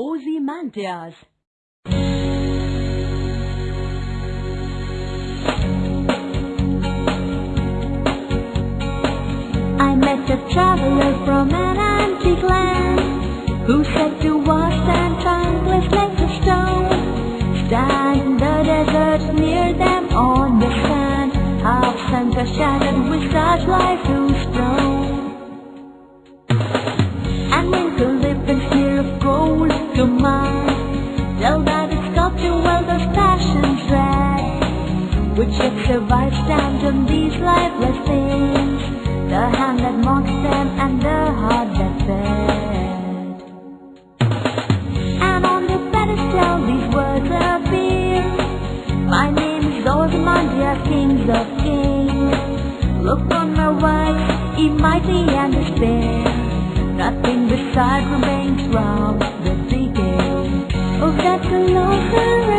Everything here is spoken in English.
Ozymandias. I met a traveler from an antique land Who said to us and countless lengths of stone Stand in the desert near them on the sand Half sunk or shattered with such life who's thrown to mine Tell that it's sculpture well those passions read Which yet survive stand on these lifeless things. The hand that mocks them and the heart that fed And on the pedestal these words appear. My name is Ozymandias, kings of kings. Look on my works, ye mighty and despair. Nothing beside remains from the beginning of that colossal